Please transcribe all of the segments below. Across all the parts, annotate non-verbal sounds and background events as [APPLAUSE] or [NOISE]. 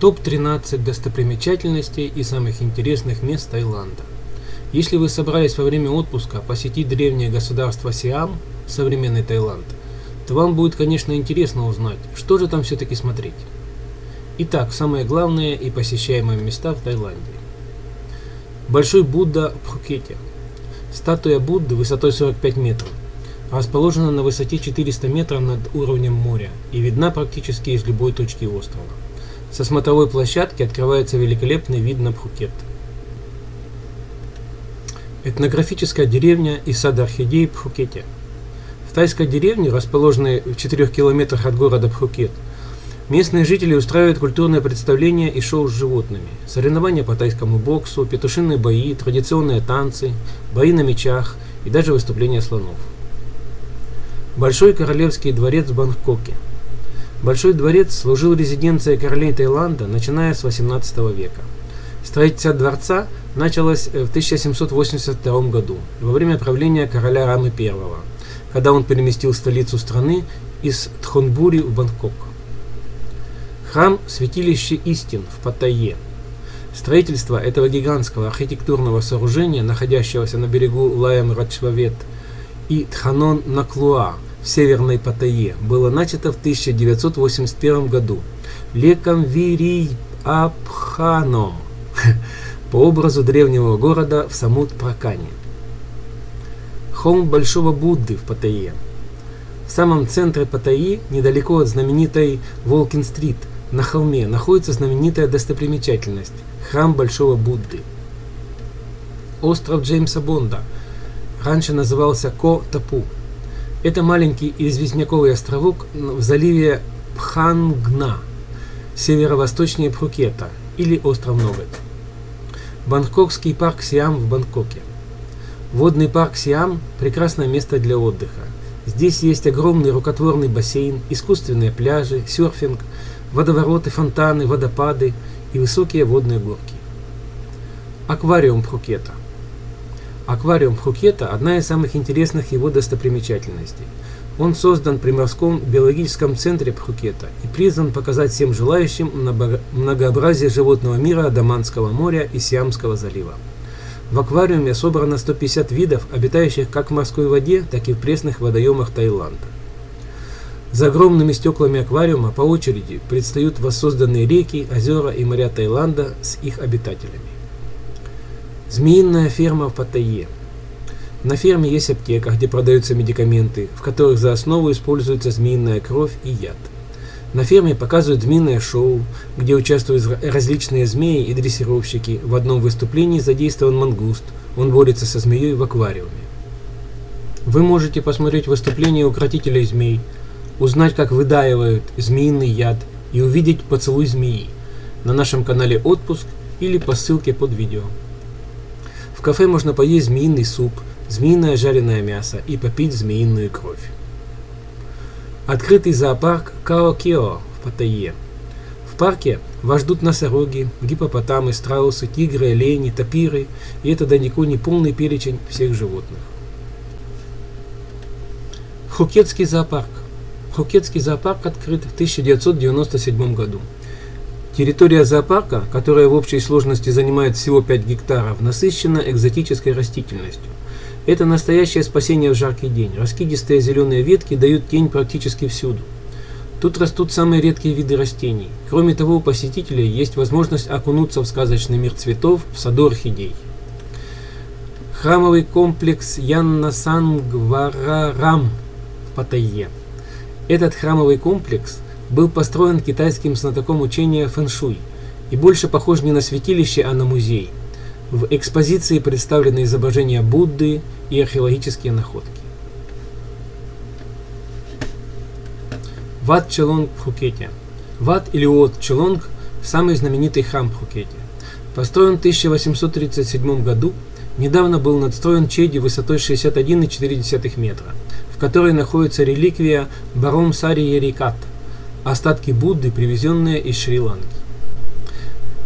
Топ-13 достопримечательностей и самых интересных мест Таиланда. Если вы собрались во время отпуска посетить древнее государство Сиам, современный Таиланд, то вам будет, конечно, интересно узнать, что же там все-таки смотреть. Итак, самые главные и посещаемые места в Таиланде. Большой Будда в Пхукете. Статуя Будды высотой 45 метров. Расположена на высоте 400 метров над уровнем моря и видна практически из любой точки острова. Со смотровой площадки открывается великолепный вид на Пхукет. Этнографическая деревня и сад орхидей Пхукете. В тайской деревне, расположенной в 4 километрах от города Пхукет, местные жители устраивают культурные представления и шоу с животными, соревнования по тайскому боксу, петушиные бои, традиционные танцы, бои на мечах и даже выступления слонов. Большой королевский дворец в Бангкоке – Большой дворец служил резиденцией королей Таиланда, начиная с 18 века. Строительство дворца началось в 1782 году, во время правления короля Рамы I, когда он переместил столицу страны из Тхонбури в Бангкок. Храм Святилище Истин в Паттайе. Строительство этого гигантского архитектурного сооружения, находящегося на берегу Лаем Рачвавет и Тханон Наклуа, в Северной Паттайе было начато в 1981 году Леком Вирий Абханом [LAUGHS] по образу древнего города в Самут-Пракане. Холм Большого Будды в Паттайе. В самом центре Паттайи, недалеко от знаменитой Волкин-стрит, на холме находится знаменитая достопримечательность – храм Большого Будды. Остров Джеймса Бонда раньше назывался Ко-Тапу – это маленький известняковый островок в заливе Пхангна, северо-восточнее Пхукета, или остров Ноготь. Бангкокский парк Сиам в Бангкоке. Водный парк Сиам – прекрасное место для отдыха. Здесь есть огромный рукотворный бассейн, искусственные пляжи, серфинг, водовороты, фонтаны, водопады и высокие водные горки. Аквариум Пхукета. Аквариум Пхукета – одна из самых интересных его достопримечательностей. Он создан при морском биологическом центре Пхукета и призван показать всем желающим многообразие животного мира Адаманского моря и Сиамского залива. В аквариуме собрано 150 видов, обитающих как в морской воде, так и в пресных водоемах Таиланда. За огромными стеклами аквариума по очереди предстают воссозданные реки, озера и моря Таиланда с их обитателями. Змеиная ферма в Паттайе. На ферме есть аптека, где продаются медикаменты, в которых за основу используется змеиная кровь и яд. На ферме показывают змеиное шоу, где участвуют различные змеи и дрессировщики. В одном выступлении задействован мангуст, он борется со змеей в аквариуме. Вы можете посмотреть выступление укротителей змей, узнать, как выдаивают змеиный яд и увидеть поцелуй змеи на нашем канале «Отпуск» или по ссылке под видео. В кафе можно поесть змеиный суп, змеиное жареное мясо и попить змеиную кровь. Открытый зоопарк Као-Кео в Паттайе. В парке вас ждут носороги, гипопотамы, страусы, тигры, олени, тапиры, и это далеко не полный перечень всех животных. Хукетский зоопарк. Хукетский зоопарк открыт в 1997 году. Территория зоопарка, которая в общей сложности занимает всего 5 гектаров, насыщена экзотической растительностью. Это настоящее спасение в жаркий день. Раскидистые зеленые ветки дают тень практически всюду. Тут растут самые редкие виды растений. Кроме того, у посетителей есть возможность окунуться в сказочный мир цветов в саду орхидей. Храмовый комплекс Янна Сангварарам в Паттайе. Этот храмовый комплекс – был построен китайским знатоком учения фэншуй и больше похож не на святилище, а на музей. В экспозиции представлены изображения Будды и археологические находки. Ват Челонг в Пхукете. Ват или Уот Челонг – самый знаменитый храм в Пхукете. Построен в 1837 году, недавно был надстроен Чеди высотой 61,4 метра, в которой находится реликвия Баром Сари Ериката остатки Будды, привезенные из Шри-Ланки.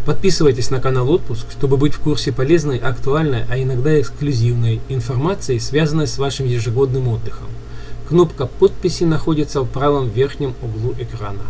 Подписывайтесь на канал Отпуск, чтобы быть в курсе полезной, актуальной, а иногда эксклюзивной информации, связанной с вашим ежегодным отдыхом. Кнопка подписи находится в правом верхнем углу экрана.